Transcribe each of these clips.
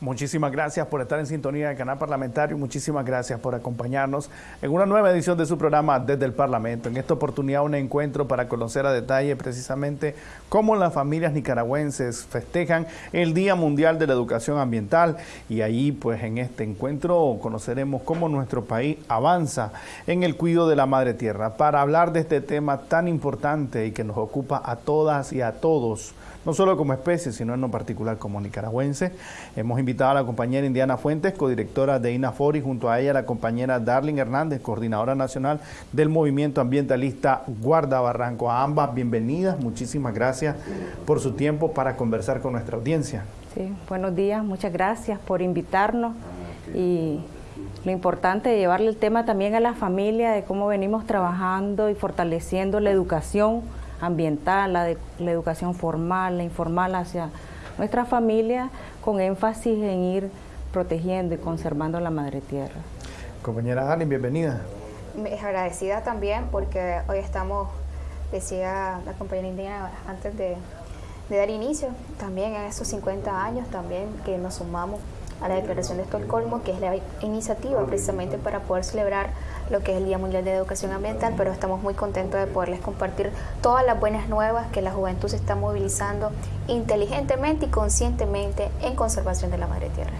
Muchísimas gracias por estar en sintonía del canal parlamentario. Muchísimas gracias por acompañarnos en una nueva edición de su programa Desde el Parlamento. En esta oportunidad un encuentro para conocer a detalle precisamente cómo las familias nicaragüenses festejan el Día Mundial de la Educación Ambiental y ahí pues en este encuentro conoceremos cómo nuestro país avanza en el cuidado de la madre tierra. Para hablar de este tema tan importante y que nos ocupa a todas y a todos, no solo como especie, sino en lo particular como nicaragüense. Hemos invitado a la compañera Indiana Fuentes, codirectora de INAFOR, y junto a ella la compañera Darling Hernández, coordinadora nacional del movimiento ambientalista Guarda Barranco. A ambas, bienvenidas, muchísimas gracias por su tiempo para conversar con nuestra audiencia. Sí, buenos días, muchas gracias por invitarnos y lo importante de llevarle el tema también a la familia de cómo venimos trabajando y fortaleciendo la educación ambiental, la, de, la educación formal, la informal hacia nuestra familia, con énfasis en ir protegiendo y conservando la madre tierra. Compañera Dani, bienvenida. Es agradecida también porque hoy estamos, decía la compañera indígena antes de, de dar inicio, también en esos 50 años también que nos sumamos a la Declaración de Estocolmo, que es la iniciativa precisamente para poder celebrar lo que es el Día Mundial de Educación Ambiental, pero estamos muy contentos de poderles compartir todas las buenas nuevas que la juventud se está movilizando inteligentemente y conscientemente en conservación de la madre tierra.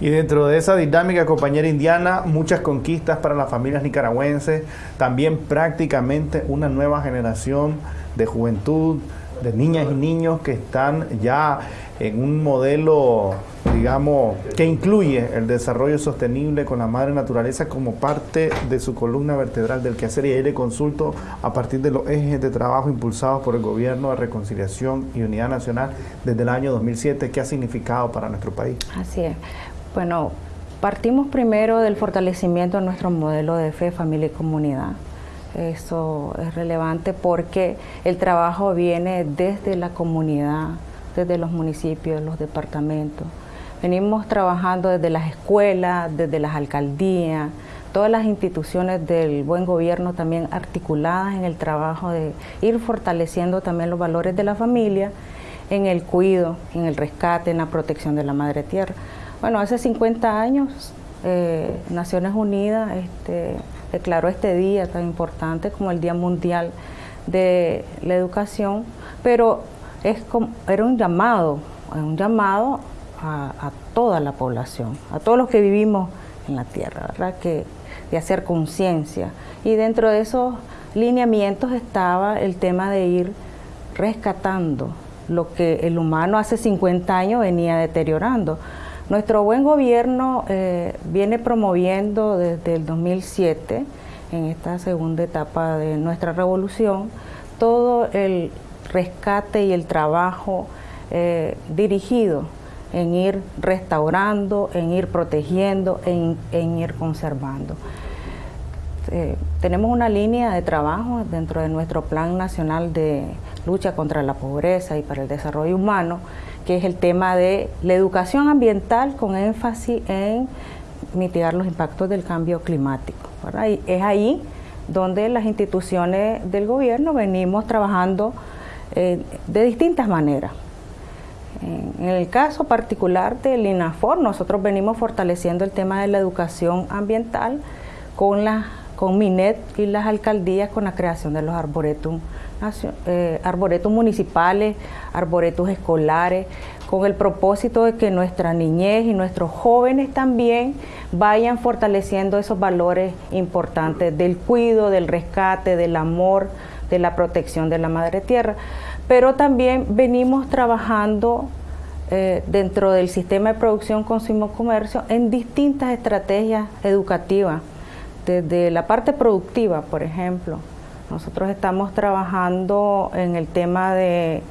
Y dentro de esa dinámica, compañera indiana, muchas conquistas para las familias nicaragüenses, también prácticamente una nueva generación de juventud, de niñas y niños que están ya en un modelo digamos, que incluye el desarrollo sostenible con la madre naturaleza como parte de su columna vertebral del quehacer y ahí le consulto a partir de los ejes de trabajo impulsados por el Gobierno de Reconciliación y Unidad Nacional desde el año 2007, ¿qué ha significado para nuestro país? Así es. Bueno, partimos primero del fortalecimiento de nuestro modelo de fe, familia y comunidad. Eso es relevante porque el trabajo viene desde la comunidad, desde los municipios, los departamentos. Venimos trabajando desde las escuelas, desde las alcaldías, todas las instituciones del buen gobierno también articuladas en el trabajo de ir fortaleciendo también los valores de la familia en el cuidado, en el rescate, en la protección de la madre tierra. Bueno, hace 50 años eh, Naciones Unidas este, declaró este día tan importante como el Día Mundial de la Educación, pero era un llamado, un llamado a, toda la población, a todos los que vivimos en la tierra, ¿verdad? De hacer conciencia. Y dentro de esos lineamientos estaba el tema de ir rescatando lo que el humano hace 50 años venía deteriorando. Nuestro buen gobierno eh, viene promoviendo desde el 2007, en esta segunda etapa de nuestra revolución, todo el rescate y el trabajo eh, dirigido en ir restaurando, en ir protegiendo, en, ir conservando. Eh, tenemos una línea de trabajo dentro de nuestro Plan Nacional de Lucha contra la Pobreza y para el Desarrollo Humano, que es el tema de la educación ambiental con énfasis en mitigar los impactos del cambio climático. Y es ahí donde las instituciones del gobierno venimos trabajando eh, de distintas maneras. En el caso particular del INAFOR, nosotros venimos fortaleciendo el tema de la educación ambiental con, la, con MINET y las alcaldías con la creación de los arboretum, eh, arboretum municipales, arboretos escolares, con el propósito de que nuestra niñez y nuestros jóvenes también vayan fortaleciendo esos valores importantes del cuidado, del rescate, del amor, de la protección de la madre tierra pero también venimos trabajando eh, dentro del sistema de producción, consumo, comercio en distintas estrategias educativas, desde la parte productiva, por ejemplo. Nosotros estamos trabajando en el tema de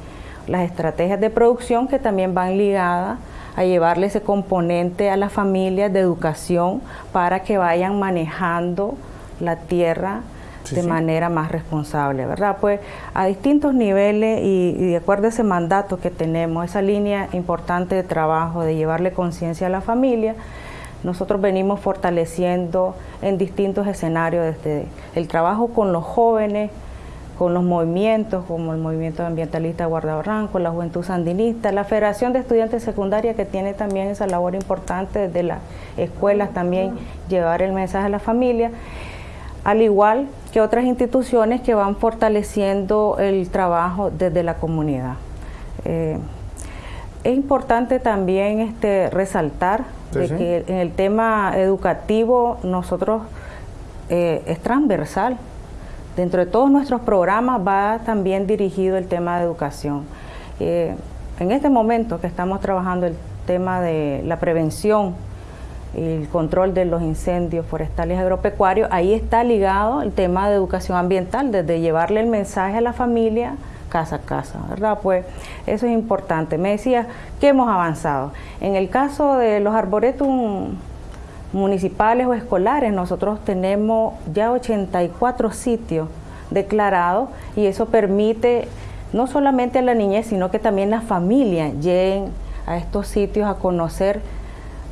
las estrategias de producción que también van ligadas a llevarle ese componente a las familias de educación para que vayan manejando la tierra de manera más responsable, ¿verdad? Pues a distintos niveles y, de acuerdo a ese mandato que tenemos, esa línea importante de trabajo de llevarle conciencia a la familia, nosotros venimos fortaleciendo en distintos escenarios desde el trabajo con los jóvenes, con los movimientos como el movimiento ambientalista Guardabarranco, la Juventud Sandinista, la Federación de Estudiantes Secundaria que tiene también esa labor importante desde las escuelas también llevar el mensaje a la familia, al igual que otras instituciones que van fortaleciendo el trabajo desde la comunidad. Eh, es importante también este, resaltar de que en el tema educativo nosotros eh, es transversal. Dentro de todos nuestros programas va también dirigido el tema de educación. Eh, en este momento que estamos trabajando el tema de la prevención el control de los incendios forestales agropecuarios, ahí está ligado el tema de educación ambiental, desde llevarle el mensaje a la familia casa a casa, ¿verdad? Pues eso es importante. Me decía que hemos avanzado. En el caso de los arboretum municipales o escolares, nosotros tenemos ya 84 sitios declarados y eso permite no solamente a la niñez, sino que también las familias lleguen a estos sitios a conocer,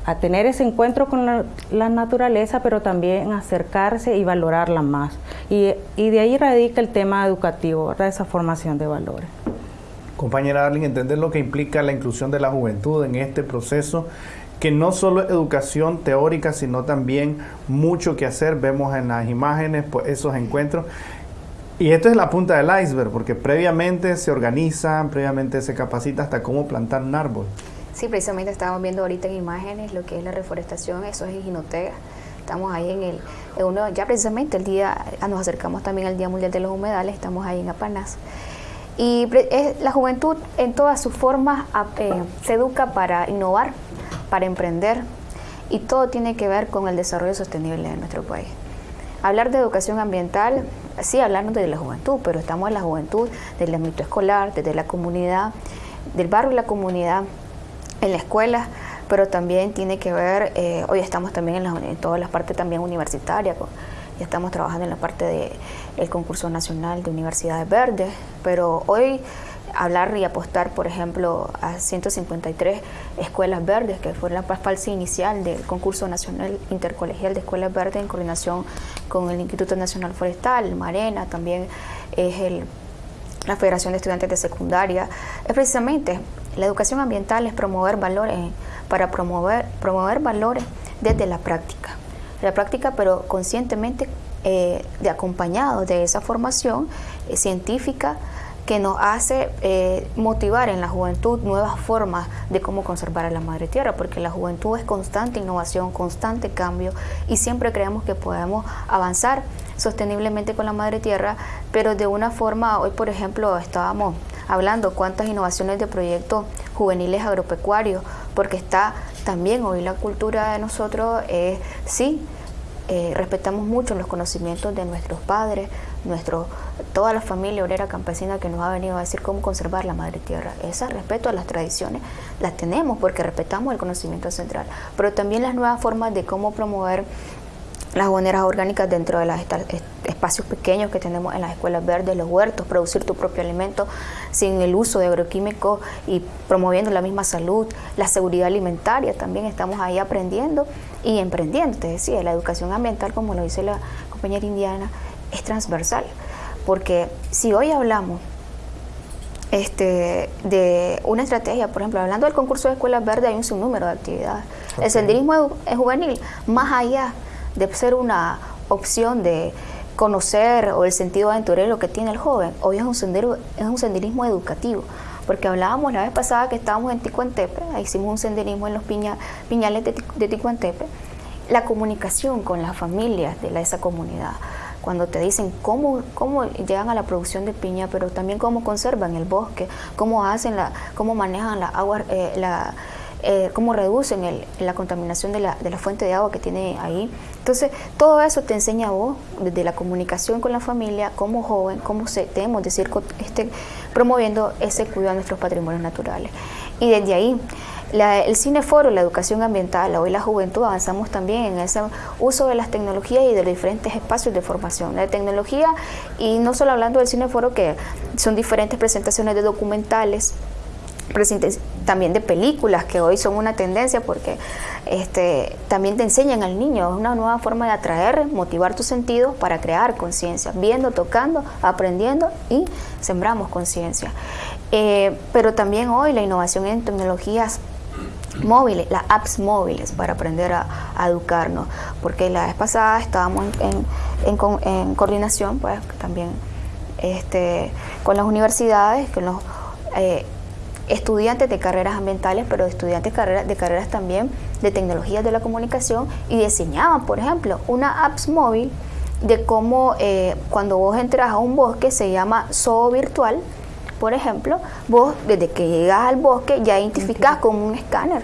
a tener ese encuentro con la, naturaleza, pero también acercarse y valorarla más. Y, de ahí radica el tema educativo, esa formación de valores. Compañera Darling, entender lo que implica la inclusión de la juventud en este proceso que no solo es educación teórica, sino también mucho que hacer. Vemos en las imágenes pues, esos encuentros. Y esto es la punta del iceberg, porque previamente se organizan, previamente se capacita hasta cómo plantar un árbol. Sí, precisamente estábamos viendo ahorita en imágenes lo que es la reforestación, eso es en Estamos ahí en el, uno, ya precisamente el día, ah, nos acercamos también al Día Mundial de los Humedales, estamos ahí en Apanas. Y la juventud en todas sus formas eh, se educa para innovar, para emprender y todo tiene que ver con el desarrollo sostenible de nuestro país. Hablar de educación ambiental, sí, hablarnos de la juventud, pero estamos en la juventud, del ámbito escolar, desde la comunidad, del barrio y la comunidad, en la escuela, pero también tiene que ver, eh, hoy estamos también en, en, todas las partes también universitarias, ya estamos trabajando en la parte del concurso nacional de universidades verdes, pero hoy hablar y apostar, por ejemplo, a 153 escuelas verdes, que fue la fase inicial del concurso nacional intercolegial de escuelas verdes en coordinación con el Instituto Nacional Forestal, Marena, también es el, la Federación de Estudiantes de Secundaria. Es precisamente la educación ambiental es promover valores, para promover, promover valores desde la práctica. La práctica, pero conscientemente eh, de acompañado de esa formación eh, científica, que nos hace eh, motivar en la juventud nuevas formas de cómo conservar a la madre tierra, porque la juventud es constante innovación, constante cambio y siempre creemos que podemos avanzar sosteniblemente con la madre tierra, pero de una forma, hoy por ejemplo estábamos hablando cuántas innovaciones de proyectos juveniles agropecuarios, porque está también hoy la cultura de nosotros es, sí, eh, respetamos mucho los conocimientos de nuestros padres, nuestro, toda la familia obrera campesina que nos ha venido a decir cómo conservar la madre tierra. Ese respeto a las tradiciones las tenemos porque respetamos el conocimiento central, pero también las nuevas formas de cómo promover las boneras orgánicas dentro de los espacios pequeños que tenemos en las escuelas verdes, los huertos, producir tu propio alimento sin el uso de agroquímicos y promoviendo la misma salud, la seguridad alimentaria, también estamos ahí aprendiendo y emprendiendo. Te decía, la educación ambiental, como lo dice la compañera indiana, es transversal, porque si hoy hablamos este, de una estrategia, por ejemplo, hablando del concurso de escuelas verdes, hay un sinnúmero de actividades. El senderismo es juvenil, más allá de ser una opción de conocer o el sentido aventurero que tiene el joven, hoy es un, sendero, es un senderismo educativo. Porque hablábamos la vez pasada que estábamos en Ticuantepe, hicimos un senderismo en los piñales de, de Ticuantepe, la comunicación con las familias de esa comunidad, cuando te dicen cómo, cómo llegan a la producción de piña, pero también cómo conservan el bosque, cómo hacen la, cómo manejan la agua, eh, la, eh, cómo reducen la contaminación de la, de la, fuente de agua que tiene ahí. Entonces, todo eso te enseña a vos, desde la comunicación con la familia, como joven, cómo se, debemos decir, este, promoviendo ese cuidado de nuestros patrimonios naturales. Y desde ahí, el cineforo, la educación ambiental, hoy la juventud avanzamos también en ese uso de las tecnologías y de los diferentes espacios de formación. La tecnología, y no solo hablando del cineforo, que son diferentes presentaciones de documentales, también de películas que hoy son una tendencia porque este, también te enseñan al niño, es una nueva forma de atraer, motivar tus sentidos para crear conciencia, viendo, tocando, aprendiendo y sembramos conciencia. Eh, pero también hoy la innovación en tecnologías móviles, las apps móviles para aprender a, educarnos, porque la vez pasada estábamos en, coordinación, pues también este, con las universidades, con los eh, estudiantes de carreras ambientales, pero estudiantes de carreras, de carreras también de tecnologías de la comunicación y diseñaban, por ejemplo, una apps móvil de cómo eh, cuando vos entras a un bosque se llama zoo virtual, por ejemplo, vos desde que llegas al bosque ya identificás con un escáner.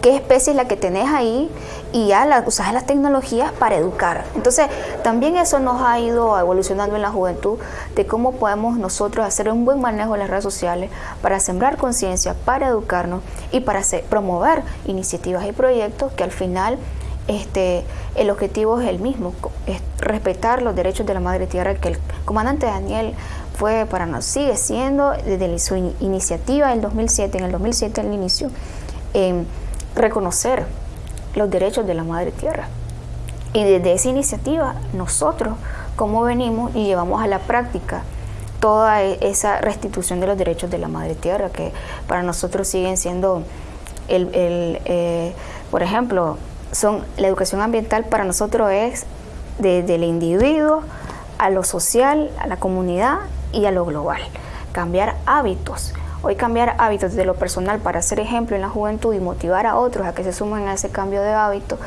Qué especie es la que tenés ahí y ya la, usas las tecnologías para educar. Entonces, también eso nos ha ido evolucionando en la juventud de cómo podemos nosotros hacer un buen manejo de las redes sociales para sembrar conciencia, para educarnos y para promover iniciativas y proyectos que al final este, el objetivo es el mismo, es respetar los derechos de la madre tierra que el comandante Daniel fue para nosotros, sigue siendo desde su iniciativa en 2007, en el 2007 el inicio, reconocer los derechos de la madre tierra. Y desde esa iniciativa, nosotros, como venimos y llevamos a la práctica toda e-, esa restitución de los derechos de la madre tierra, que para nosotros siguen siendo, el, eh, por ejemplo, son la educación ambiental para nosotros es desde el individuo a lo social, a la comunidad y a lo global. Cambiar hábitos. Hoy cambiar hábitos de lo personal para ser ejemplo en la juventud y motivar a otros a que se sumen a ese cambio de hábito,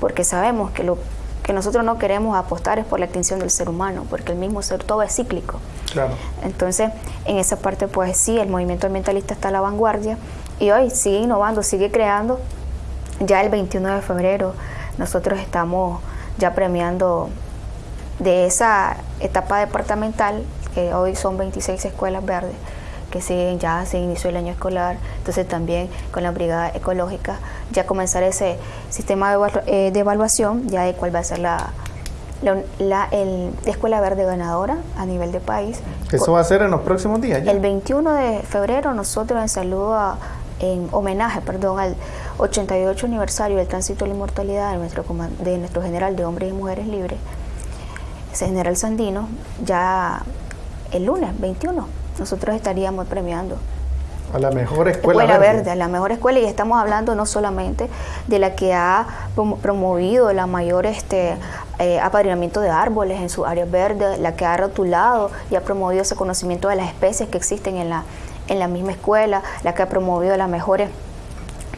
porque sabemos que lo que nosotros no queremos apostar es por la extinción del ser humano, porque el mismo ser todo es cíclico. Claro. Entonces, en esa parte, pues sí, el movimiento ambientalista está a la vanguardia y hoy sigue innovando, sigue creando. Ya el 21 de febrero nosotros estamos ya premiando de esa etapa departamental, que hoy son 26 escuelas verdes, que siguen, ya se inició el año escolar, entonces también con la brigada ecológica ya comenzar ese sistema de, eh, evaluación ya de cuál va a ser la, la, escuela verde ganadora a nivel de país. ¿Eso va a ser en los próximos días? El 21 de febrero nosotros en saludo en homenaje, perdón, al 88 aniversario del tránsito de la inmortalidad de nuestro, de nuestro general de hombres y mujeres libres, ese general Sandino, ya el lunes 21 nosotros estaríamos premiando. A la mejor escuela, verde. a la mejor escuela y estamos hablando no solamente de la que ha promovido la mayor este eh, apadrinamiento de árboles en su área verde, la que ha rotulado y ha promovido ese conocimiento de las especies que existen en la, en la misma escuela, la que ha promovido las mejores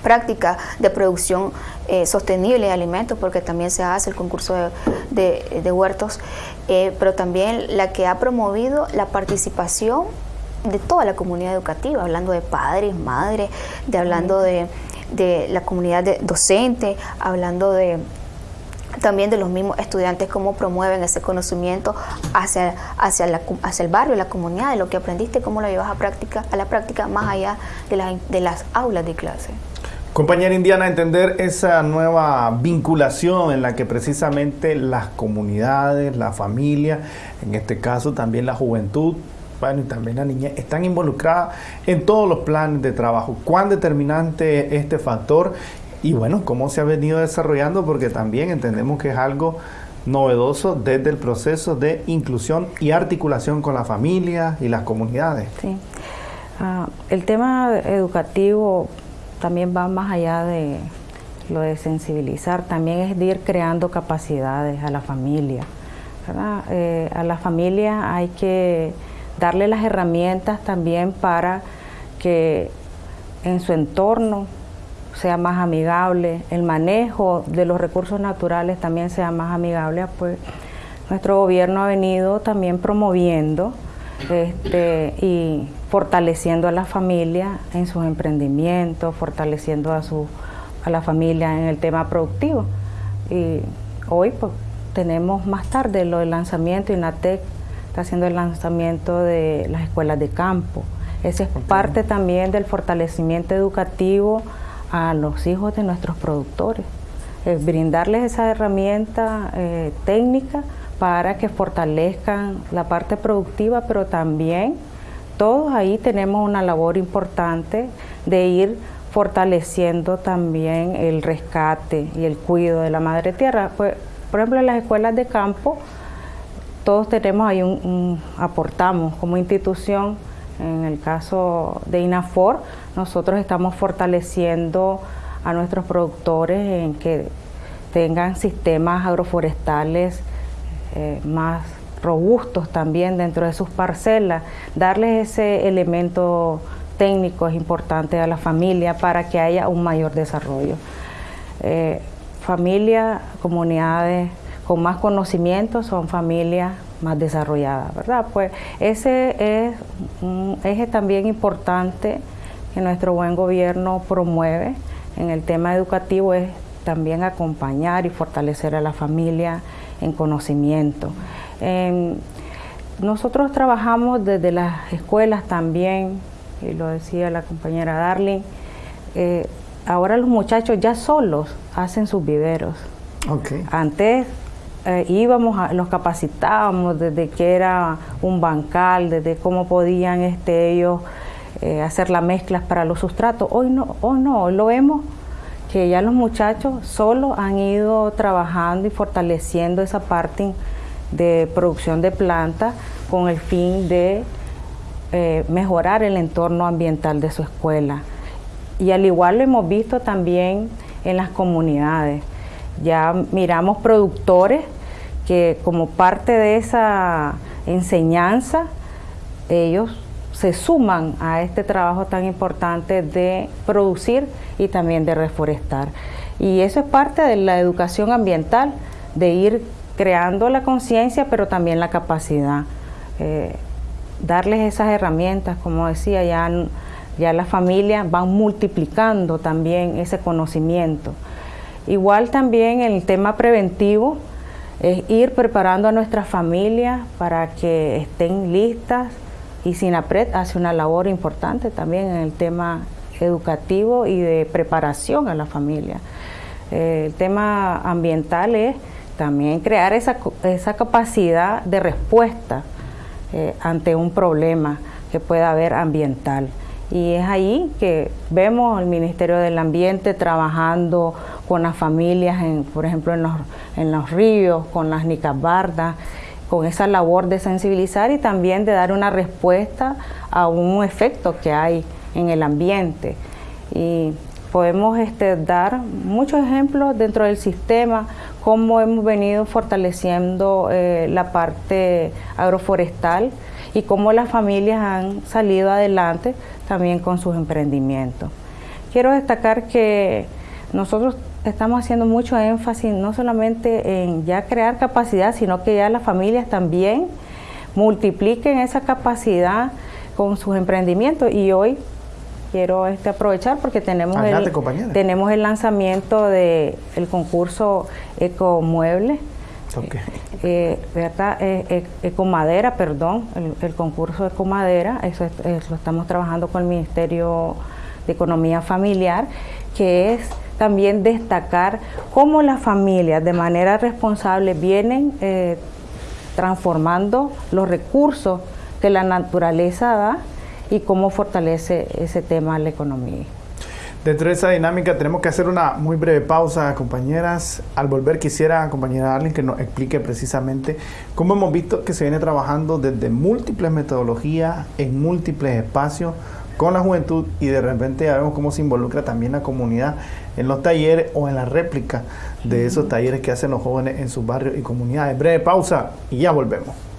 prácticas de producción eh, sostenible de alimentos, porque también se hace el concurso de, huertos, eh, pero también la que ha promovido la participación de toda la comunidad educativa, hablando de padres, madres, de hablando de, la comunidad docente, hablando de también de los mismos estudiantes, cómo promueven ese conocimiento hacia, hacia, la, hacia el barrio, la comunidad, de lo que aprendiste, cómo lo llevas a, práctica, a la práctica más allá de, de las aulas de clase. Compañera Indiana, entender esa nueva vinculación en la que precisamente las comunidades, la familia, en este caso también la juventud, bueno, y también la niña, están involucradas en todos los planes de trabajo. ¿Cuán determinante este factor? Y bueno, cómo se ha venido desarrollando, porque también entendemos que es algo novedoso desde el proceso de inclusión y articulación con la familia y las comunidades. Sí. Ah, el tema educativo también va más allá de lo de sensibilizar, también es de ir creando capacidades a la familia. Eh, a la familia hay que darle las herramientas también para que en su entorno sea más amigable, el manejo de los recursos naturales también sea más amigable, pues nuestro gobierno ha venido también promoviendo este, y fortaleciendo a la familia en sus emprendimientos, fortaleciendo a, su, a la familia en el tema productivo. Y hoy pues, tenemos más tarde lo del lanzamiento, INATEC está haciendo el lanzamiento de las escuelas de campo. Esa es parte también del fortalecimiento educativo a los hijos de nuestros productores. brindarles esa herramienta eh, técnica para que fortalezcan la parte productiva, pero también todos ahí tenemos una labor importante de ir fortaleciendo también el rescate y el cuidado de la madre tierra. Pues, por ejemplo, en las escuelas de campo, todos tenemos ahí un, aportamos como institución, en el caso de INAFOR, nosotros estamos fortaleciendo a nuestros productores en que tengan sistemas agroforestales eh, más robustos también dentro de sus parcelas, darles ese elemento técnico es importante a la familia para que haya un mayor desarrollo. Eh, familias, comunidades con más conocimiento son familias más desarrolladas, ¿verdad? Pues ese es un eje también importante que nuestro buen gobierno promueve en el tema educativo es también acompañar y fortalecer a la familia en conocimiento. nosotros trabajamos desde las escuelas también, y lo decía la compañera Darling, eh, ahora los muchachos ya solos hacen sus viveros. Antes eh, íbamos, a, los capacitábamos desde que era un bancal, desde cómo podían este, ellos eh, hacer las mezclas para los sustratos. Hoy no, hoy no, hoy lo vemos que ya los muchachos solo han ido trabajando y fortaleciendo esa parte de producción de plantas con el fin de eh, mejorar el entorno ambiental de su escuela. Y al igual lo hemos visto también en las comunidades. Ya miramos productores que como parte de esa enseñanza, ellos se suman a este trabajo tan importante de producir y también de reforestar. Y eso es parte de la educación ambiental, de ir creando la conciencia, pero también la capacidad. Eh, darles esas herramientas, como decía, ya, ya las familias van multiplicando también ese conocimiento. Igual también el tema preventivo es ir preparando a nuestras familias para que estén listas y SINAPRED hace una labor importante también en el tema educativo y de preparación a la familia. Eh, el tema ambiental es también crear esa, capacidad de respuesta eh, ante un problema que pueda haber ambiental. Y es ahí que vemos al Ministerio del Ambiente trabajando con las familias, en, por ejemplo, en los, en los ríos, con las nicabardas, con esa labor de sensibilizar y también de dar una respuesta a un efecto que hay en el ambiente. Y podemos este, dar muchos ejemplos dentro del sistema, cómo hemos venido fortaleciendo eh, la parte agroforestal y cómo las familias han salido adelante también con sus emprendimientos. Quiero destacar que nosotros estamos haciendo mucho énfasis no solamente en ya crear capacidad, sino que ya las familias también multipliquen esa capacidad con sus emprendimientos y hoy quiero este aprovechar porque tenemos el, tenemos el lanzamiento del el concurso Ecomueble, okay. eh, ¿verdad? Eh, eh, Ecomadera, perdón, el, concurso Ecomadera, eso, eso lo estamos trabajando con el Ministerio de Economía Familiar, que es también destacar cómo las familias de manera responsable vienen eh, transformando los recursos que la naturaleza da y cómo fortalece ese tema la economía. Dentro de esa dinámica tenemos que hacer una muy breve pausa, compañeras. Al volver quisiera, compañera Arlen, que nos explique precisamente cómo hemos visto que se viene trabajando desde múltiples metodologías, en múltiples espacios, con la juventud y de repente ya vemos cómo se involucra también la comunidad en los talleres o en la réplica de esos talleres que hacen los jóvenes en sus barrios y comunidades. Breve pausa y ya volvemos.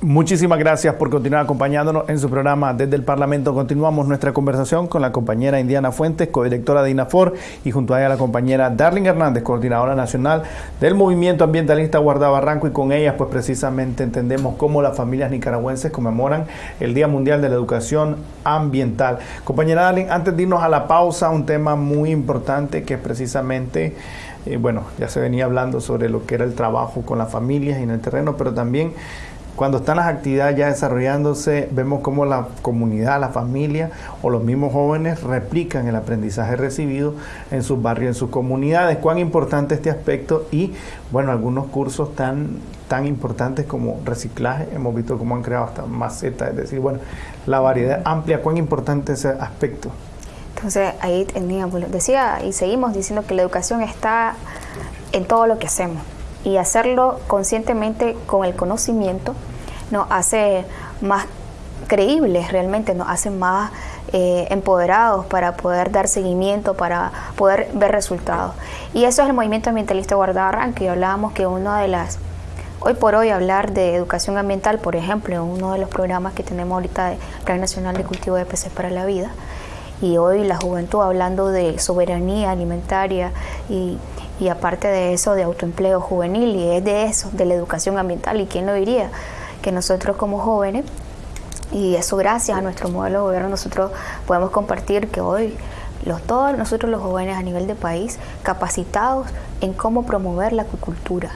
Muchísimas gracias por continuar acompañándonos en su programa desde el Parlamento. Continuamos nuestra conversación con la compañera Indiana Fuentes, codirectora de INAFOR, y junto a ella la compañera Darling Hernández, coordinadora nacional del Movimiento Ambientalista Guardabarranco, y con ellas pues precisamente entendemos cómo las familias nicaragüenses conmemoran el Día Mundial de la Educación Ambiental. Compañera Darling, antes de irnos a la pausa, un tema muy importante que es precisamente... Eh, bueno, ya se venía hablando sobre lo que era el trabajo con las familias y en el terreno, pero también cuando están las actividades ya desarrollándose, vemos cómo la comunidad, la familia o los mismos jóvenes replican el aprendizaje recibido en sus barrios, en sus comunidades. Cuán importante este aspecto y, bueno, algunos cursos tan, tan importantes como reciclaje, hemos visto cómo han creado hasta macetas, es decir, bueno, la variedad amplia, cuán importante ese aspecto. Entonces ahí teníamos, decía y seguimos diciendo que la educación está en todo lo que hacemos y hacerlo conscientemente con el conocimiento nos hace más creíbles realmente, nos hace más eh, empoderados para poder dar seguimiento, para poder ver resultados. Y eso es el movimiento ambientalista Guardabarranca y hablábamos que una de las, hoy por hoy hablar de educación ambiental, por ejemplo, uno de los programas que tenemos ahorita de Plan Nacional de Cultivo de Peces para la Vida, y hoy la juventud hablando de soberanía alimentaria y y aparte de eso de autoempleo juvenil y es de eso, de la educación ambiental y quién lo diría, que nosotros como jóvenes y eso gracias a nuestro modelo de gobierno nosotros podemos compartir que hoy los, todos nosotros los jóvenes a nivel de país capacitados en cómo promover la acuicultura,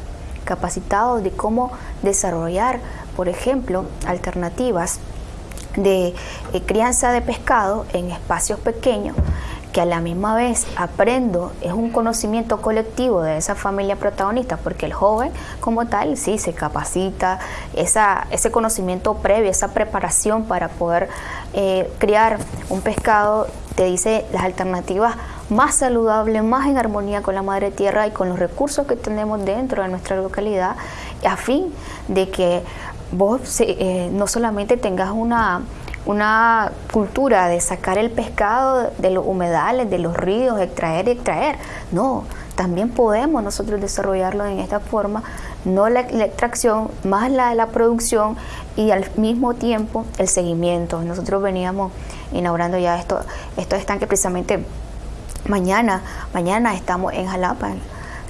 capacitados de cómo desarrollar, por ejemplo, alternativas de eh, crianza de pescado en espacios pequeños que a la misma vez aprendo, es un conocimiento colectivo de esa familia protagonista, porque el joven como tal sí se capacita, esa, ese conocimiento previo, esa preparación para poder eh, criar un pescado, te dice las alternativas más saludables, más en armonía con la madre tierra y con los recursos que tenemos dentro de nuestra localidad, a fin de que vos eh, no solamente tengas una una cultura de sacar el pescado de los humedales, de los ríos, extraer y extraer. No, también podemos nosotros desarrollarlo en esta forma, no la, extracción, más la, la producción y al mismo tiempo el seguimiento. Nosotros veníamos inaugurando ya esto, estos estanques precisamente mañana, mañana estamos en Jalapa, en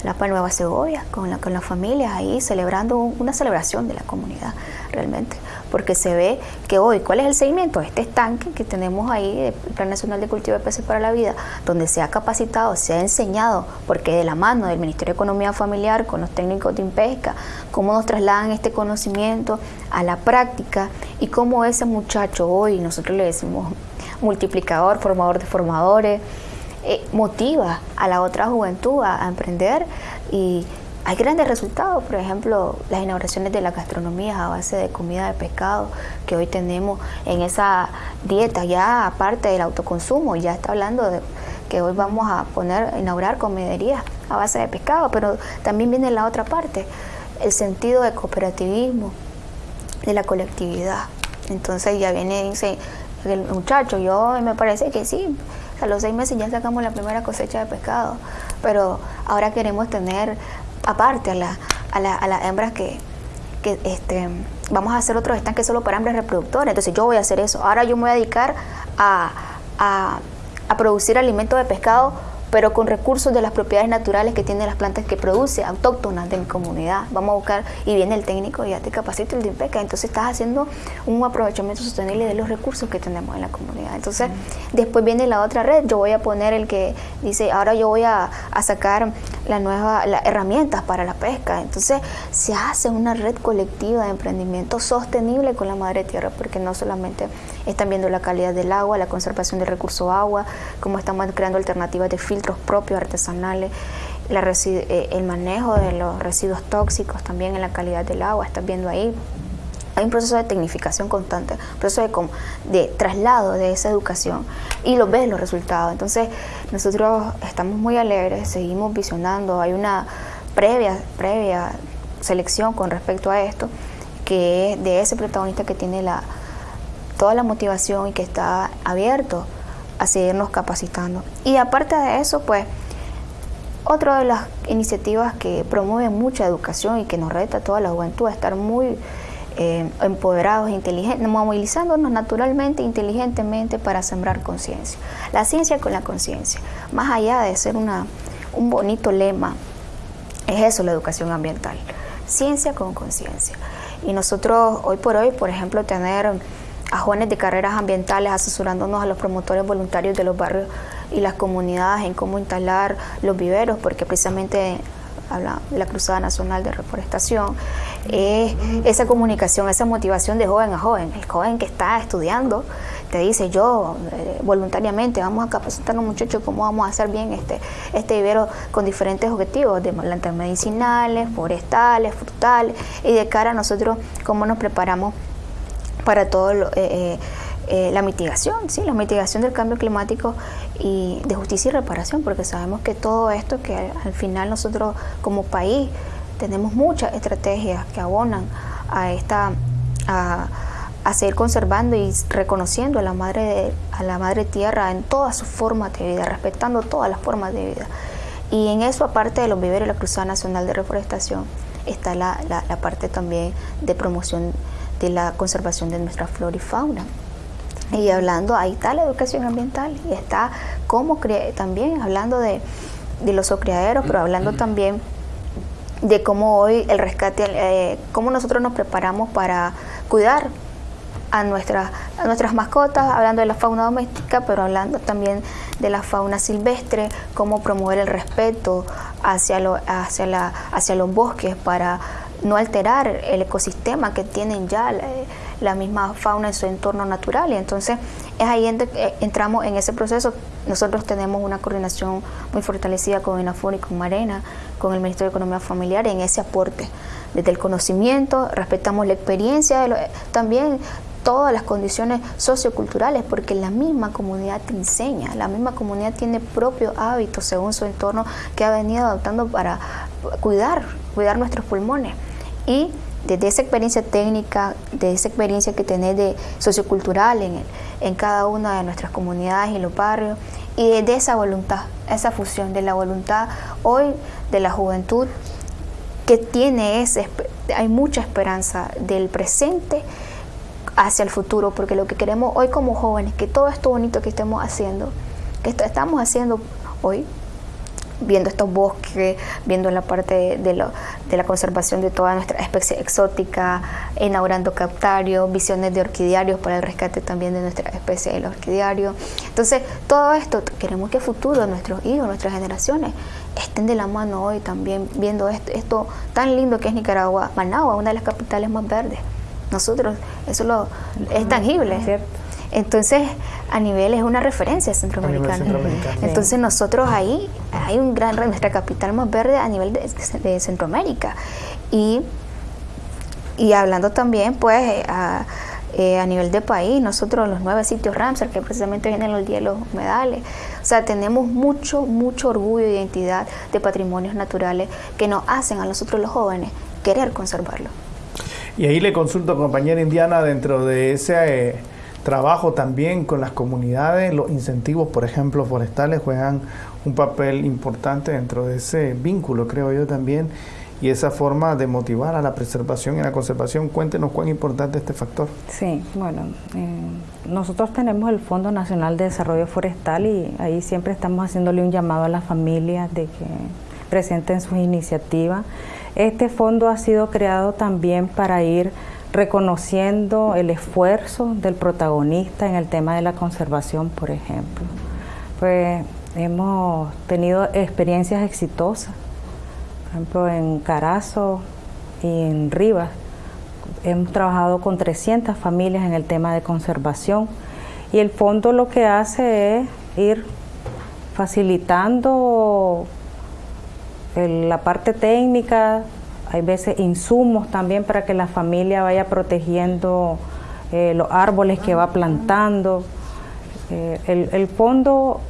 Jalapa Nueva Segovia, con la, con las familias ahí celebrando una celebración de la comunidad realmente porque se ve que hoy, ¿cuál es el seguimiento? Este estanque que tenemos ahí, el Plan Nacional de Cultivo de Peces para la Vida, donde se ha capacitado, se ha enseñado, porque de la mano del Ministerio de Economía Familiar con los técnicos de Impesca, cómo nos trasladan este conocimiento a la práctica y cómo ese muchacho hoy, nosotros le decimos multiplicador, formador de formadores, eh, motiva a la otra juventud a emprender y hay grandes resultados, por ejemplo, las inauguraciones de las gastronomías a base de comida de pescado que hoy tenemos en esa dieta, ya aparte del autoconsumo, ya está hablando de que hoy vamos a poner, inaugurar comederías a base de pescado, pero también viene la otra parte, el sentido de cooperativismo, de la colectividad. Entonces ya viene, dice el muchacho, yo me parece que sí, a los seis meses ya sacamos la primera cosecha de pescado, pero ahora queremos tener aparte a, la, a, la, a las hembras que, que este, vamos a hacer otros estanques solo para hembras reproductoras. Entonces yo voy a hacer eso. Ahora yo me voy a dedicar a, a, a producir alimentos de pescado pero con recursos de las propiedades naturales que tienen las plantas que produce, autóctonas de mi comunidad. Vamos a buscar, y viene el técnico, ya te capacito el de INPECA, entonces estás haciendo un aprovechamiento sostenible de los recursos que tenemos en la comunidad. Entonces, después viene la otra red, yo voy a poner el que dice, ahora yo voy a, sacar la nueva, las herramientas para la pesca. Entonces, se hace una red colectiva de emprendimiento sostenible con la madre tierra, porque no solamente están viendo la calidad del agua, la conservación del recurso agua, cómo estamos creando alternativas de filtro propios artesanales, eh, el manejo de los residuos tóxicos también en la calidad del agua, estás viendo ahí. Hay un proceso de tecnificación constante, un proceso de, de traslado de esa educación y lo ves los resultados. Entonces, nosotros estamos muy alegres, seguimos visionando, hay una previa, previa selección con respecto a esto, que es de ese protagonista que tiene la, toda la motivación y que está abierto a seguirnos capacitando. Y aparte de eso, pues, otra de las iniciativas que promueven mucha educación y que nos reta a toda la juventud a estar muy eh, empoderados, inteligentes, movilizándonos naturalmente, inteligentemente para sembrar conciencia. La ciencia con la conciencia, más allá de ser una, un bonito lema, es eso la educación ambiental, ciencia con conciencia. Y nosotros hoy por hoy, por ejemplo, tener a jóvenes de carreras ambientales asesorándonos a los promotores voluntarios de los barrios y las comunidades en cómo instalar los viveros, porque precisamente la Cruzada Nacional de Reforestación, es esa comunicación, esa motivación de joven a joven. El joven que está estudiando te dice, yo eh, voluntariamente vamos a capacitar a los muchachos cómo vamos a hacer bien este, este vivero con diferentes objetivos, de plantas medicinales, forestales, frutales, y de cara a nosotros cómo nos preparamos para todo lo, eh, eh, la mitigación, ¿sí? la mitigación del cambio climático y de justicia y reparación, porque sabemos que todo esto que al final nosotros como país tenemos muchas estrategias que abonan a esta a, seguir conservando y reconociendo a la madre a la madre tierra en todas sus formas de vida, respetando todas las formas de vida. Y en eso, aparte de los viveros y la Cruzada Nacional de Reforestación, está la, la parte también de promoción de la conservación de nuestra flora y fauna. Y hablando, ahí está la educación ambiental y está como también hablando de, los ocriaderos, pero hablando también de cómo hoy el rescate, eh, cómo nosotros nos preparamos para cuidar a, nuestras a nuestras mascotas, hablando de la fauna doméstica, pero hablando también de la fauna silvestre, cómo promover el respeto hacia, lo, hacia, la, hacia los bosques para no alterar el ecosistema que tienen ya la, misma fauna en su entorno natural. Y entonces es ahí donde eh, entramos en ese proceso. Nosotros tenemos una coordinación muy fortalecida con INAFUR y con Marena, con el Ministerio de Economía Familiar en ese aporte. Desde el conocimiento, respetamos la experiencia, también todas las condiciones socioculturales, porque la misma comunidad te enseña, la misma comunidad tiene propios hábitos según su entorno que ha venido adoptando para cuidar, cuidar nuestros pulmones y desde esa experiencia técnica, de esa experiencia que tenés de sociocultural en, en cada una de nuestras comunidades y los barrios, y de esa voluntad, esa fusión de la voluntad hoy de la juventud que tiene ese, hay mucha esperanza del presente hacia el futuro, porque lo que queremos hoy como jóvenes, que todo esto bonito que estemos haciendo, que estamos haciendo hoy, viendo estos bosques, viendo la parte de, lo, de la conservación de toda nuestra especie exótica, inaugurando captarios, visiones de orquidiarios para el rescate también de nuestra especie del orquidiario. Entonces, todo esto, queremos que futuro nuestros hijos, nuestras generaciones, estén de la mano hoy también viendo esto, esto tan lindo que es Nicaragua, Managua, una de las capitales más verdes. Nosotros, eso lo, es tangible. Entonces, a nivel es una referencia centroamericana. Entonces, nosotros ahí hay un gran, nuestra capital más verde a nivel de, Centroamérica. Y, y hablando también, pues, eh, eh, a, nivel de país, nosotros los nueve sitios Ramsar, que precisamente vienen los hielos humedales, o sea, tenemos mucho, mucho orgullo e identidad de patrimonios naturales que nos hacen a nosotros los jóvenes querer conservarlo. Y ahí le consulto, compañera Indiana, dentro de ese eh, trabajo también con las comunidades, los incentivos, por ejemplo, forestales juegan un papel importante dentro de ese vínculo, creo yo también, y esa forma de motivar a la preservación y la conservación. Cuéntenos cuán importante es este factor. Sí, bueno, eh, nosotros tenemos el Fondo Nacional de Desarrollo Forestal y ahí siempre estamos haciéndole un llamado a las familias de que presenten sus iniciativas. Este fondo ha sido creado también para ir reconociendo el esfuerzo del protagonista en el tema de la conservación, por ejemplo. Pues hemos tenido experiencias exitosas, por ejemplo en Carazo y en Rivas. Hemos trabajado con 300 familias en el tema de conservación y el fondo lo que hace es ir facilitando la parte técnica, hay veces insumos también para que la familia vaya protegiendo eh, los árboles que va plantando. Eh, el, fondo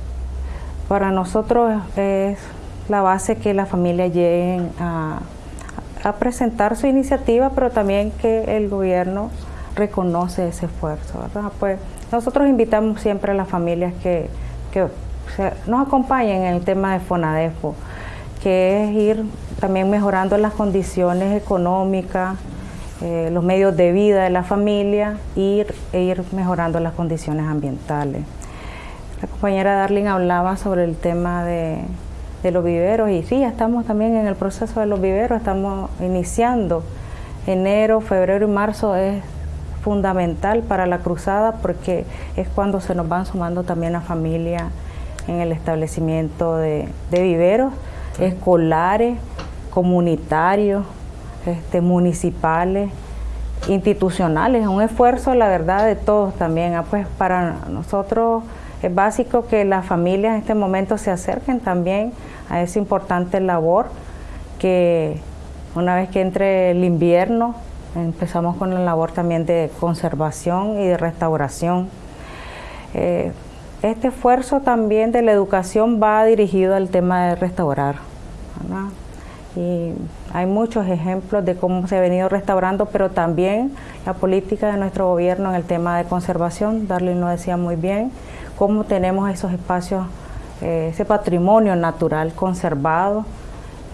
para nosotros es la base que la familia lleguen a, presentar su iniciativa, pero también que el gobierno reconoce ese esfuerzo. Pues nosotros invitamos siempre a las familias que, que nos acompañen en el tema de Fonadefo que es ir también mejorando las condiciones económicas, eh, los medios de vida de la familia ir, e ir mejorando las condiciones ambientales. La compañera Darling hablaba sobre el tema de, de los viveros y sí, estamos también en el proceso de los viveros, estamos iniciando. Enero, febrero y marzo es fundamental para la cruzada porque es cuando se nos van sumando también la familia en el establecimiento de, viveros escolares, comunitarios, este, municipales, institucionales. Es un esfuerzo, la verdad, de todos también. Ah, pues para nosotros es básico que las familias en este momento se acerquen también a esa importante labor que una vez que entre el invierno empezamos con la labor también de conservación y de restauración. Eh, este esfuerzo también de la educación va dirigido al tema de restaurar. Y hay muchos ejemplos de cómo se ha venido restaurando, pero también la política de nuestro gobierno en el tema de conservación, Darlene lo decía muy bien, cómo tenemos esos espacios, eh, ese patrimonio natural conservado,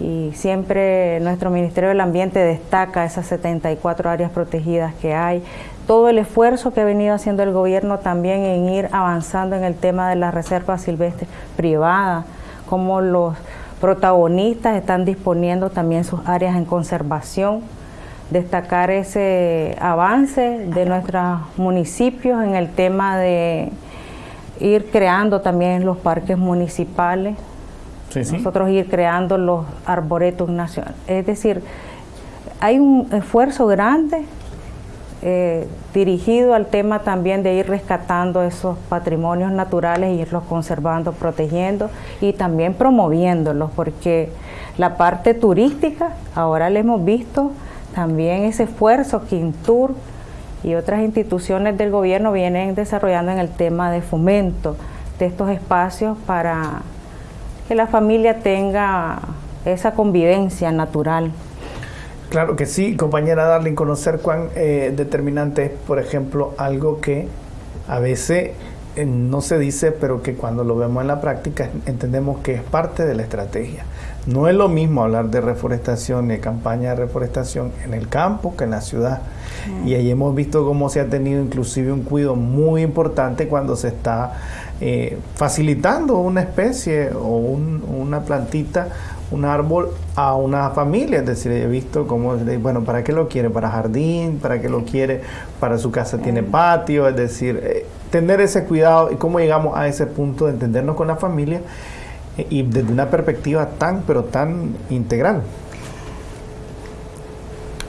y siempre nuestro Ministerio del Ambiente destaca esas 74 áreas protegidas que hay, todo el esfuerzo que ha venido haciendo el gobierno también en ir avanzando en el tema de las reservas silvestres privadas, como los protagonistas están disponiendo también sus áreas en conservación, destacar ese avance de nuestros municipios en el tema de ir creando también los parques municipales, nosotros ir creando los arboretos nacionales. Es decir, hay un esfuerzo grande eh, dirigido al tema también de ir rescatando esos patrimonios naturales irlos conservando, protegiendo y también promoviéndolos, porque la parte turística, ahora le hemos visto también ese esfuerzo que Intur y otras instituciones del gobierno vienen desarrollando en el tema de fomento de estos espacios para que la familia tenga esa convivencia natural. Claro que sí, compañera Darling, conocer cuán eh, determinante es, por ejemplo, algo que a veces eh, no se dice, pero que cuando lo vemos en la práctica entendemos que es parte de la estrategia. No es lo mismo hablar de reforestación y de campaña de reforestación en el campo que en la ciudad. Y ahí hemos visto cómo se ha tenido inclusive un cuidado muy importante cuando se está eh, facilitando una especie o una plantita, un árbol a una familia. Es decir, he visto cómo, bueno, ¿para qué lo quiere? ¿Para jardín? ¿Para qué lo quiere? ¿Para su casa tiene patio? Es decir, eh, tener ese cuidado y cómo llegamos a ese punto de entendernos con la familia eh, y desde una perspectiva tan, pero tan integral.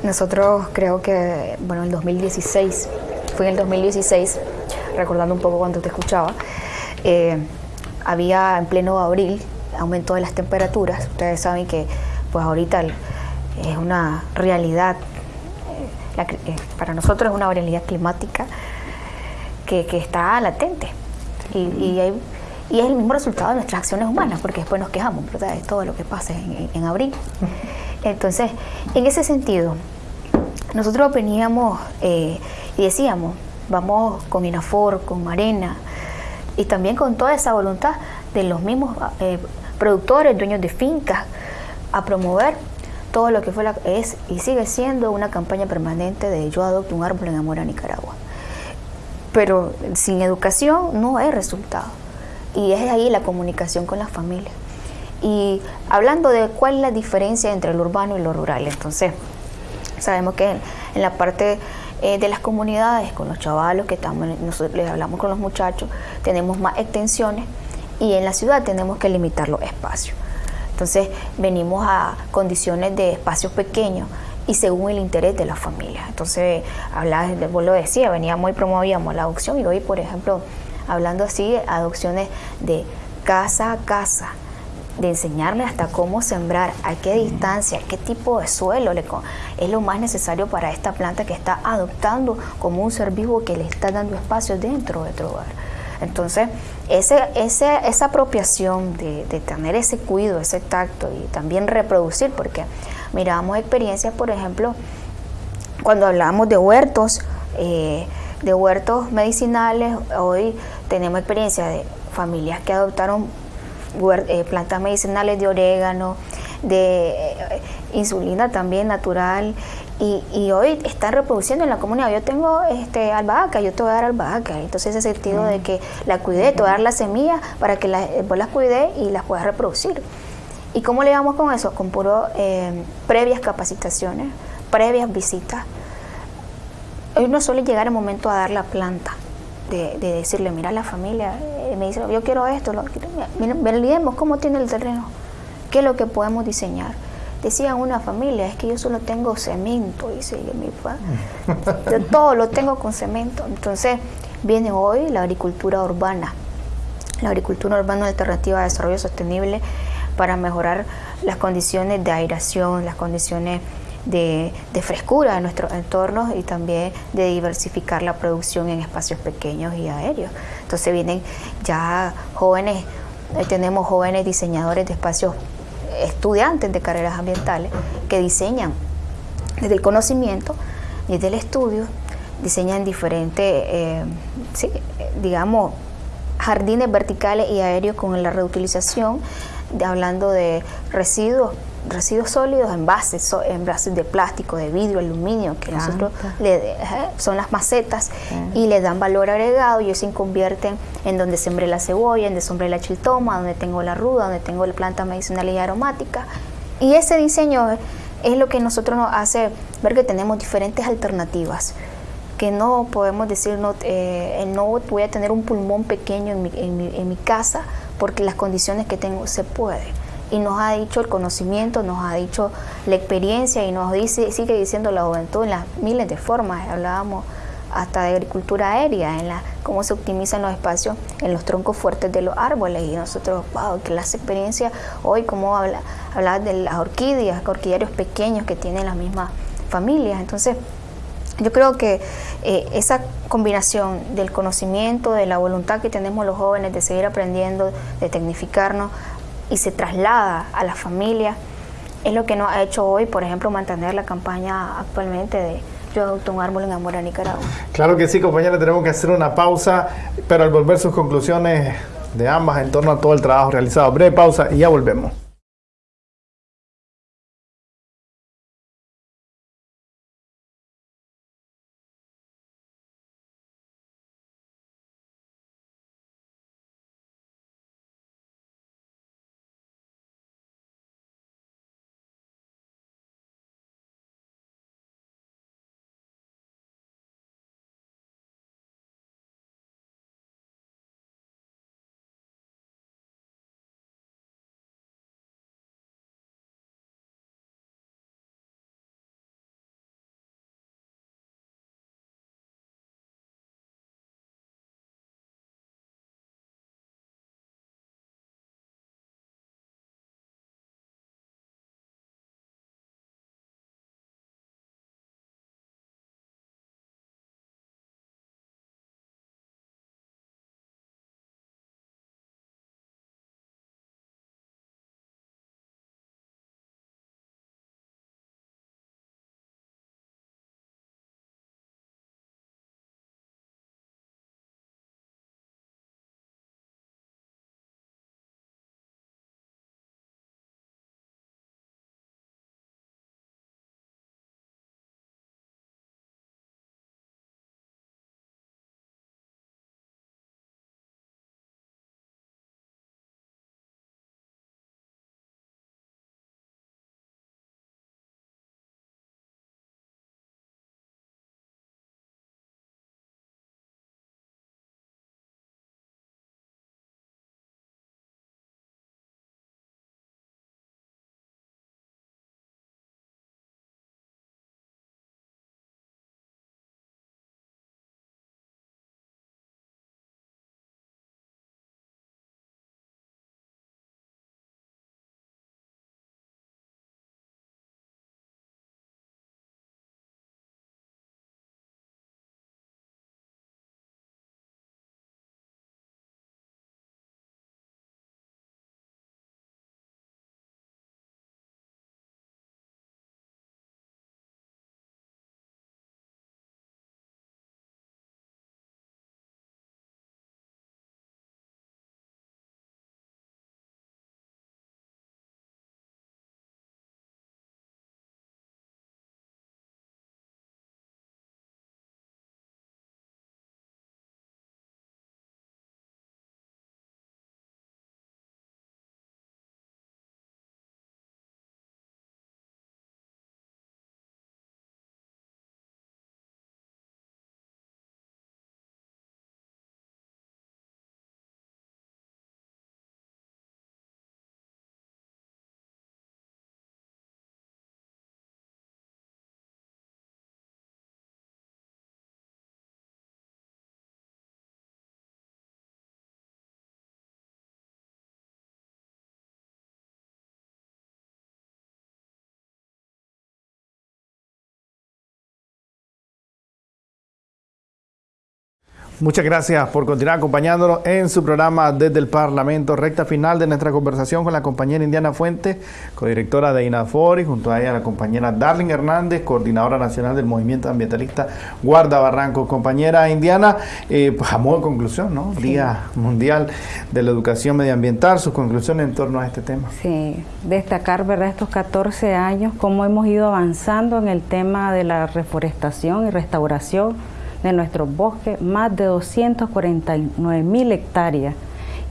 Nosotros creo que, bueno, el 2016, fue en el 2016, recordando un poco cuando te escuchaba, eh, había en pleno abril aumento de las temperaturas. Ustedes saben que pues ahorita es una realidad, eh, eh, para nosotros es una realidad climática que, está latente. Y, es el mismo resultado de nuestras acciones humanas, porque después nos quejamos, ¿verdad? De todo lo que pasa en, abril. Entonces, en ese sentido, nosotros veníamos y decíamos, vamos con Inafor, con Marena, y también con toda esa voluntad de los mismos eh, productores, dueños de fincas, a promover todo lo que fue la, es y sigue siendo una campaña permanente de yo adopto un árbol en amor a Nicaragua. Pero sin educación no hay resultado. Y es ahí la comunicación con las familias. Y hablando de cuál es la diferencia entre lo urbano y lo rural, entonces sabemos que en la parte eh, de las comunidades, con los chavalos que estamos, nosotros les hablamos con los muchachos, tenemos más extensiones y en la ciudad tenemos que limitar los espacios. Entonces venimos a condiciones de espacios pequeños y según el interés de la familia. Entonces, hablaba, vos lo decía, veníamos y promovíamos la adopción y hoy, por ejemplo, hablando así, adopciones de casa a casa, de enseñarle hasta cómo sembrar, a qué distancia, qué tipo de suelo le, es lo más necesario para esta planta que está adoptando como un ser vivo que le está dando espacio dentro de tu hogar. Entonces, ese, esa apropiación de, tener ese cuidado, ese tacto y también reproducir, porque miramos experiencias, por ejemplo, cuando hablamos de huertos, eh, de huertos medicinales, hoy tenemos experiencia de familias que adoptaron eh, plantas medicinales de orégano, de eh, insulina también natural y, hoy están reproduciendo en la comunidad. Yo tengo este, albahaca, yo te voy a dar albahaca. Entonces ese sentido de que la cuidé, te voy a dar la semilla para que la, vos las cuidé y las puedas reproducir. ¿Y cómo le damos con eso? Con puro eh, previas capacitaciones, previas visitas. Hoy no suele llegar el momento a dar la planta, de, decirle, mira la familia, eh, me dice, yo quiero esto, lo, mira, cómo tiene el terreno, qué es lo que podemos diseñar decía una familia, es que yo solo tengo cemento, dice mi papá. Yo todo lo tengo con cemento. Entonces viene hoy la agricultura urbana, la agricultura urbana alternativa de desarrollo sostenible para mejorar las condiciones de aireación, las condiciones de, frescura de nuestros entornos y también de diversificar la producción en espacios pequeños y aéreos. Entonces vienen ya jóvenes, tenemos jóvenes diseñadores de espacios estudiantes de carreras ambientales que diseñan desde el conocimiento, desde el estudio, diseñan diferentes, eh, digamos, jardines verticales y aéreos con la reutilización, hablando de residuos residuos sólidos, envases, envases de plástico, de vidrio, aluminio, que nosotros le, son las macetas y le dan valor agregado y ellos se convierten en donde sembré la cebolla, en donde sembré la chiltoma, donde tengo la ruda, donde tengo la planta medicinal y aromática. Y ese diseño es lo que nosotros nos hace ver que tenemos diferentes alternativas que no podemos decir, no, eh, no voy a tener un pulmón pequeño en mi, en, mi, en mi casa porque las condiciones que tengo se pueden y nos ha dicho el conocimiento, nos ha dicho la experiencia y nos dice, sigue diciendo la juventud en las miles de formas. Hablábamos hasta de agricultura aérea, en la cómo se optimizan los espacios en los troncos fuertes de los árboles y nosotros, wow, que las experiencias hoy, como habla, de las orquídeas, orquídeos pequeños que tienen las mismas familias. Entonces, yo creo que eh, esa combinación del conocimiento, de la voluntad que tenemos los jóvenes de seguir aprendiendo, de tecnificarnos, y se traslada a la familia. Es lo que nos ha hecho hoy, por ejemplo, mantener la campaña actualmente de Yo adopto un árbol en amor a Nicaragua. Claro que sí, compañera, tenemos que hacer una pausa, pero al volver sus conclusiones de ambas en torno a todo el trabajo realizado. Breve pausa y ya volvemos. Muchas gracias por continuar acompañándonos en su programa desde el Parlamento. Recta final de nuestra conversación con la compañera Indiana Fuentes, codirectora de INAFOR, y junto a ella la compañera Darling Hernández, coordinadora nacional del movimiento ambientalista Guarda Barranco. Compañera Indiana, eh, pues a modo de conclusión, ¿no? Día Mundial de la Educación Medioambiental, sus conclusiones en torno a este tema. Sí, destacar, ¿verdad?, estos 14 años, cómo hemos ido avanzando en el tema de la reforestación y restauración de nuestros bosques, más de 249 mil hectáreas.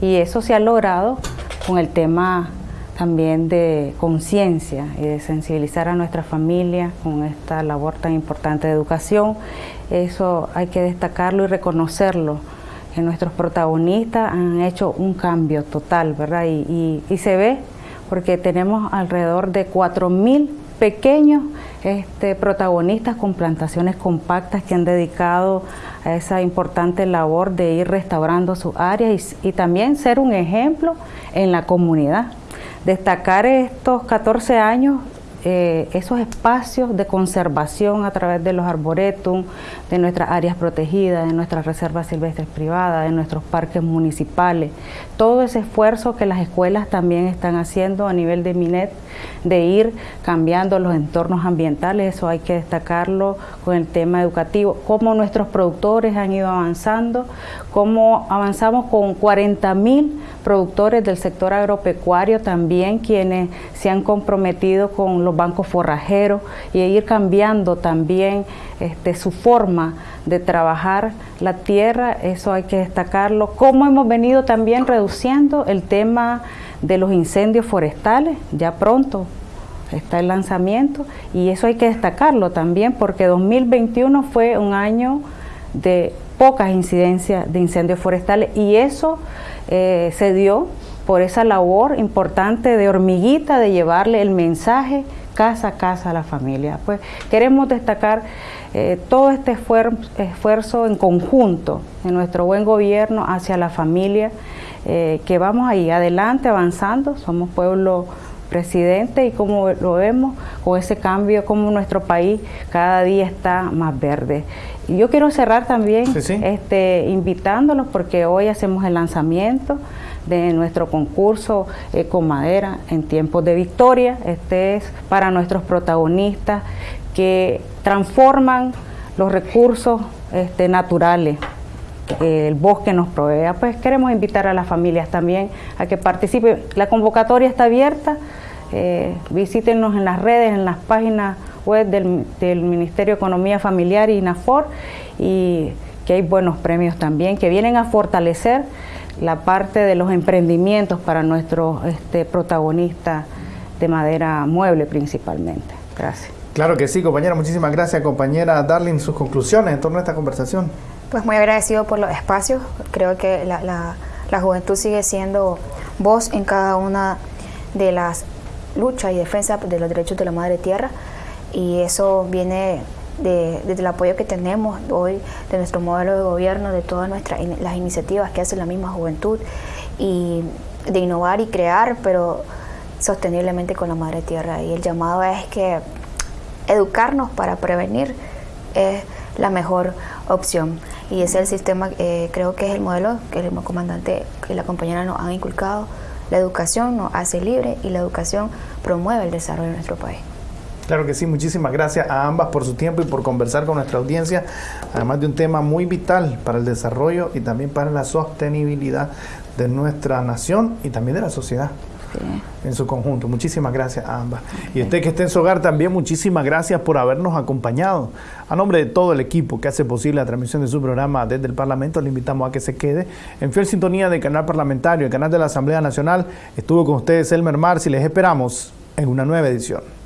Y eso se ha logrado con el tema también de conciencia y de sensibilizar a nuestra familia con esta labor tan importante de educación. Eso hay que destacarlo y reconocerlo, que nuestros protagonistas han hecho un cambio total, ¿verdad? Y, y se ve porque tenemos alrededor de 4 mil pequeños este, protagonistas con plantaciones compactas que han dedicado a esa importante labor de ir restaurando sus áreas y, y también ser un ejemplo en la comunidad. Destacar estos 14 años eh, esos espacios de conservación a través de los arboretum, de nuestras áreas protegidas, de nuestras reservas silvestres privadas, de nuestros parques municipales, todo ese esfuerzo que las escuelas también están haciendo a nivel de MINET de ir cambiando los entornos ambientales, eso hay que destacarlo con el tema educativo, cómo nuestros productores han ido avanzando, cómo avanzamos con 40 mil productores del sector agropecuario también quienes se han comprometido con los bancos forrajeros y ir cambiando también este, su forma de trabajar la tierra, eso hay que destacarlo. Cómo hemos venido también reduciendo el tema de los incendios forestales, ya pronto está el lanzamiento y eso hay que destacarlo también porque 2021 fue un año de pocas incidencias de incendios forestales y eso eh, se dio por esa labor importante de hormiguita de llevarle el mensaje casa a casa a la familia. Pues queremos destacar eh, todo este esfuerzo en conjunto de nuestro buen gobierno hacia la familia, eh, que vamos ahí adelante avanzando, somos pueblo presidente y como lo vemos con ese cambio, como nuestro país cada día está más verde. Yo quiero cerrar también Este, invitándolos porque hoy hacemos el lanzamiento de nuestro concurso con Madera en tiempos de victoria. Este es para nuestros protagonistas que transforman los recursos este, naturales que el bosque nos provea. Pues queremos invitar a las familias también a que participen. La convocatoria está abierta. Eh, visítenos en las redes, en las páginas web del, del Ministerio de Economía Familiar y NAFOR y que hay buenos premios también que vienen a fortalecer la parte de los emprendimientos para nuestros este, protagonistas de madera mueble principalmente. Gracias. Claro que sí, compañera. Muchísimas gracias, compañera Darling. Sus conclusiones en torno a esta conversación. Pues muy agradecido por los espacios. Creo que la, la juventud sigue siendo voz en cada una de las luchas y defensas de los derechos de la madre tierra y eso viene de, desde el apoyo que tenemos hoy de nuestro modelo de gobierno, de todas nuestras las iniciativas que hace la misma juventud y de innovar y crear, pero sosteniblemente con la madre tierra. Y el llamado es que educarnos para prevenir es la mejor opción. Y ese es el sistema, eh, creo que es el modelo que el comandante, que la compañera nos han inculcado. La educación nos hace libre y la educación promueve el desarrollo de nuestro país. Claro que sí, muchísimas gracias a ambas por su tiempo y por conversar con nuestra audiencia, además de un tema muy vital para el desarrollo y también para la sostenibilidad de nuestra nación y también de la sociedad. en su conjunto. Muchísimas gracias a ambas. Y usted que esté en su hogar también, muchísimas gracias por habernos acompañado. A nombre de todo el equipo que hace posible la transmisión de su programa desde el Parlamento, le invitamos a que se quede en fiel sintonía del canal parlamentario, el canal de la Asamblea Nacional. Estuvo con ustedes Elmer Mars y les esperamos en una nueva edición.